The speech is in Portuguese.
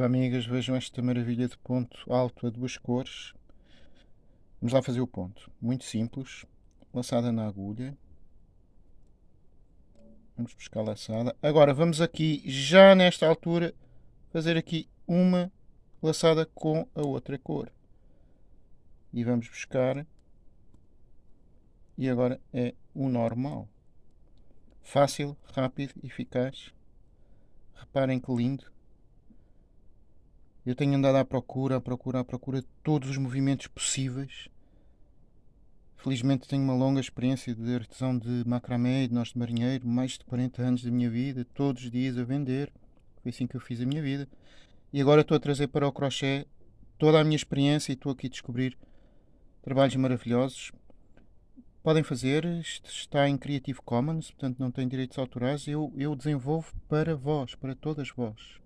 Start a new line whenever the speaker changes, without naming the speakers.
Viva amigas, vejam esta maravilha de ponto alto a duas cores. Vamos lá fazer o ponto. Muito simples. Laçada na agulha. Vamos buscar laçada. Agora vamos aqui, já nesta altura, fazer aqui uma laçada com a outra cor. E vamos buscar. E agora é o normal. Fácil, rápido, eficaz. Reparem que lindo. Eu tenho andado à procura, à procura, à procura de todos os movimentos possíveis. Felizmente tenho uma longa experiência de artesão de macramé e de nós de marinheiro, mais de 40 anos da minha vida, todos os dias a vender. Foi assim que eu fiz a minha vida. E agora estou a trazer para o crochê toda a minha experiência e estou aqui a descobrir trabalhos maravilhosos. Podem fazer, está em Creative Commons, portanto não tem direitos autorais. Eu, eu desenvolvo para vós, para todas vós.